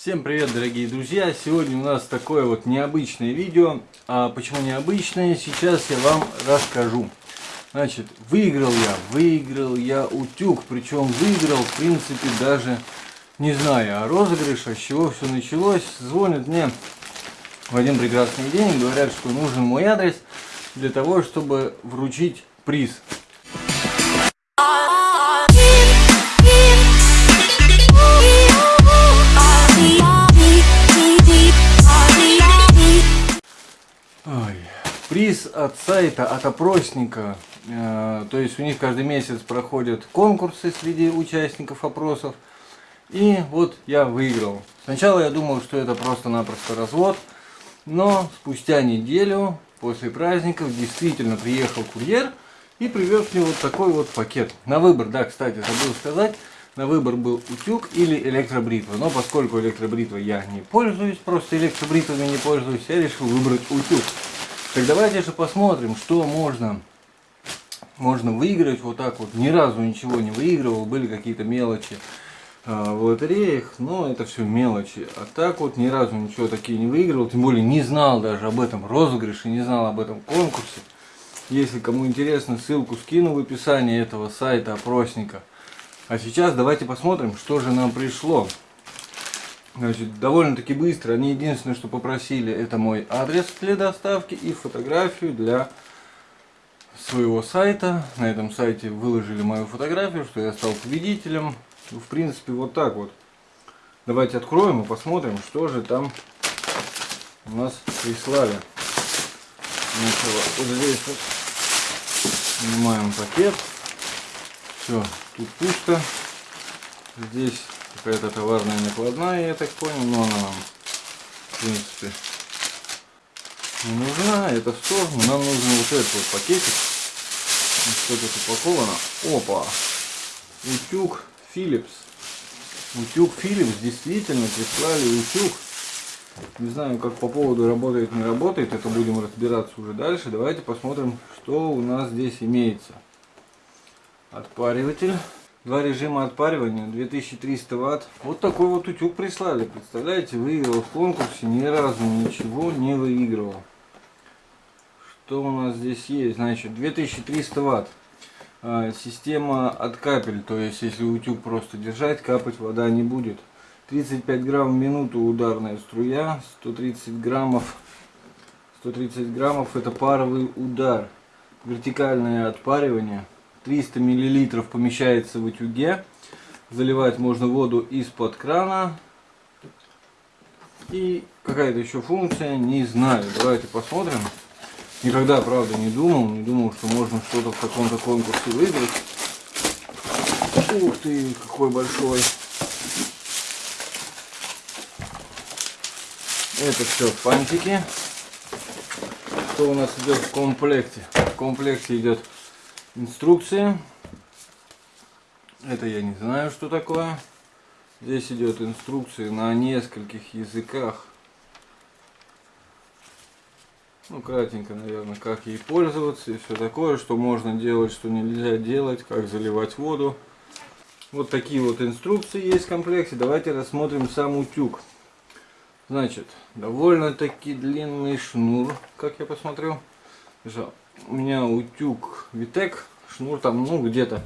Всем привет, дорогие друзья! Сегодня у нас такое вот необычное видео. А почему необычное, сейчас я вам расскажу. Значит, выиграл я, выиграл я утюг. Причем выиграл, в принципе, даже не знаю, а розыгрыш, а с чего все началось. Звонят мне в один прекрасный день, говорят, что нужен мой адрес для того, чтобы вручить приз. От сайта, от опросника. Э, то есть у них каждый месяц проходят конкурсы среди участников опросов. И вот я выиграл. Сначала я думал, что это просто-напросто развод. Но спустя неделю после праздников действительно приехал курьер и привез мне вот такой вот пакет. На выбор, да, кстати, забыл сказать, на выбор был утюг или электробритва. Но поскольку электробритвой я не пользуюсь, просто электробритвами не пользуюсь, я решил выбрать утюг. Так давайте же посмотрим, что можно, можно выиграть вот так вот. Ни разу ничего не выигрывал, были какие-то мелочи э, в лотереях, но это все мелочи. А так вот ни разу ничего такие не выигрывал, тем более не знал даже об этом розыгрыше, не знал об этом конкурсе. Если кому интересно, ссылку скину в описании этого сайта опросника. А сейчас давайте посмотрим, что же нам пришло. Значит, довольно-таки быстро. Они единственное, что попросили, это мой адрес для доставки и фотографию для своего сайта. На этом сайте выложили мою фотографию, что я стал победителем. В принципе, вот так вот. Давайте откроем и посмотрим, что же там у нас прислали. Сначала вот здесь вот снимаем пакет. Все, тут пусто. Здесь какая-то товарная накладная, я так понял, но она нам, в принципе, не нужна. Это в сторону. Нам нужен вот этот вот пакетик. Что тут упаковано? Опа! Утюг Philips. Утюг Philips действительно прислали утюг. Не знаю, как по поводу работает, не работает. Это будем разбираться уже дальше. Давайте посмотрим, что у нас здесь имеется. Отпариватель. Два режима отпаривания, 2300 ватт. Вот такой вот утюг прислали. Представляете, выиграл в конкурсе, ни разу ничего не выигрывал. Что у нас здесь есть? Значит, 2300 ватт. А, система от капель, то есть если утюг просто держать, капать вода не будет. 35 грамм в минуту ударная струя, 130 граммов, 130 граммов это паровый удар. Вертикальное отпаривание. 300 миллилитров помещается в утюге. Заливать можно воду из-под крана. И какая-то еще функция, не знаю. Давайте посмотрим. Никогда, правда, не думал. Не думал, что можно что-то в каком-то конкурсе выиграть. Ух ты, какой большой. Это все фантики. Что у нас идет в комплекте? В комплекте идет Инструкция. Это я не знаю, что такое. Здесь идет инструкция на нескольких языках. Ну, кратенько, наверное, как ей пользоваться и все такое, что можно делать, что нельзя делать, как заливать воду. Вот такие вот инструкции есть в комплекте. Давайте рассмотрим сам утюг. Значит, довольно-таки длинный шнур, как я посмотрел у меня утюг Витек, шнур там, ну, где-то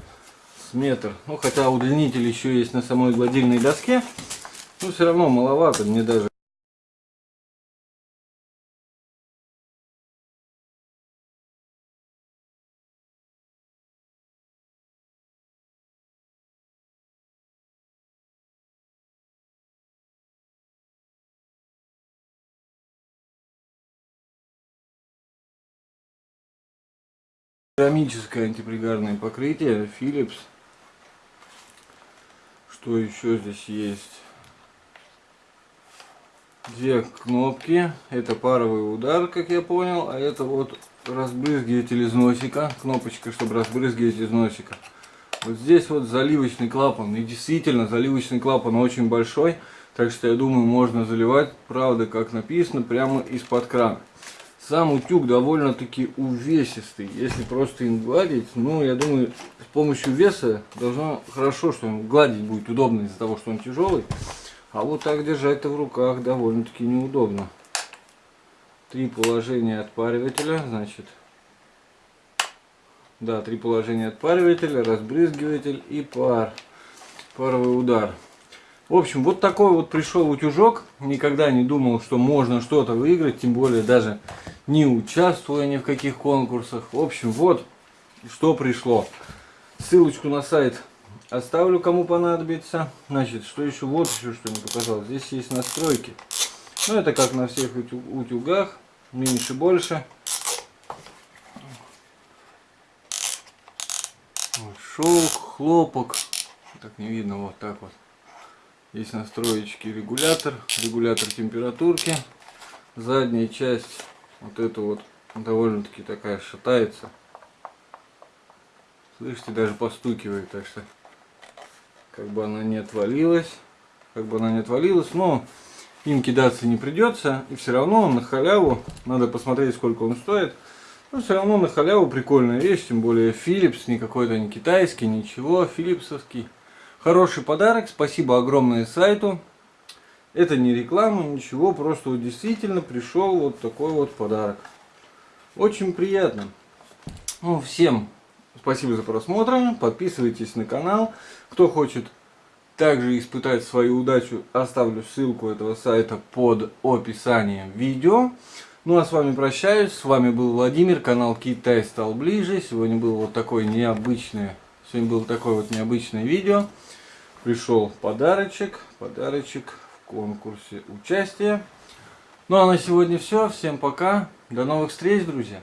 с метр. Ну, хотя удлинитель еще есть на самой гладильной доске, но все равно маловато, мне даже Керамическое антипригарное покрытие Philips. Что еще здесь есть? Две кнопки. Это паровый удар, как я понял. А это вот разбрызгиватель из носика. Кнопочка, чтобы разбрызгивать из носика. Вот здесь вот заливочный клапан. И действительно, заливочный клапан очень большой. Так что я думаю, можно заливать, правда, как написано, прямо из-под крана. Сам утюг довольно-таки увесистый. Если просто им гладить, ну, я думаю, с помощью веса должно хорошо, что им гладить будет удобно из-за того, что он тяжелый. А вот так держать-то в руках довольно-таки неудобно. Три положения отпаривателя, значит. Да, три положения отпаривателя, разбрызгиватель и пар. Паровый удар. В общем, вот такой вот пришел утюжок. Никогда не думал, что можно что-то выиграть, тем более даже не участвуя ни в каких конкурсах. В общем, вот что пришло. Ссылочку на сайт оставлю, кому понадобится. Значит, что еще? Вот еще что не показал. Здесь есть настройки. Ну, это как на всех утюгах. Меньше, больше. Шелк, хлопок. Так не видно, вот так вот. Есть настроечки регулятор, регулятор температурки. Задняя часть, вот это вот, довольно-таки такая шатается. Слышите, даже постукивает, так что как бы она не отвалилась. Как бы она не отвалилась, но им кидаться не придется. И все равно на халяву, надо посмотреть сколько он стоит. Но все равно на халяву прикольная вещь, тем более Philips, не какой-то не китайский, ничего, филипсовский. Хороший подарок, спасибо огромное сайту. Это не реклама, ничего, просто вот действительно пришел вот такой вот подарок. Очень приятно. Ну, всем спасибо за просмотр, подписывайтесь на канал. Кто хочет также испытать свою удачу, оставлю ссылку этого сайта под описанием видео. Ну а с вами прощаюсь, с вами был Владимир, канал Китай стал ближе. Сегодня был вот такой необычный, сегодня было такое вот необычное видео пришел подарочек, подарочек в конкурсе участия. Ну а на сегодня все. Всем пока. До новых встреч, друзья.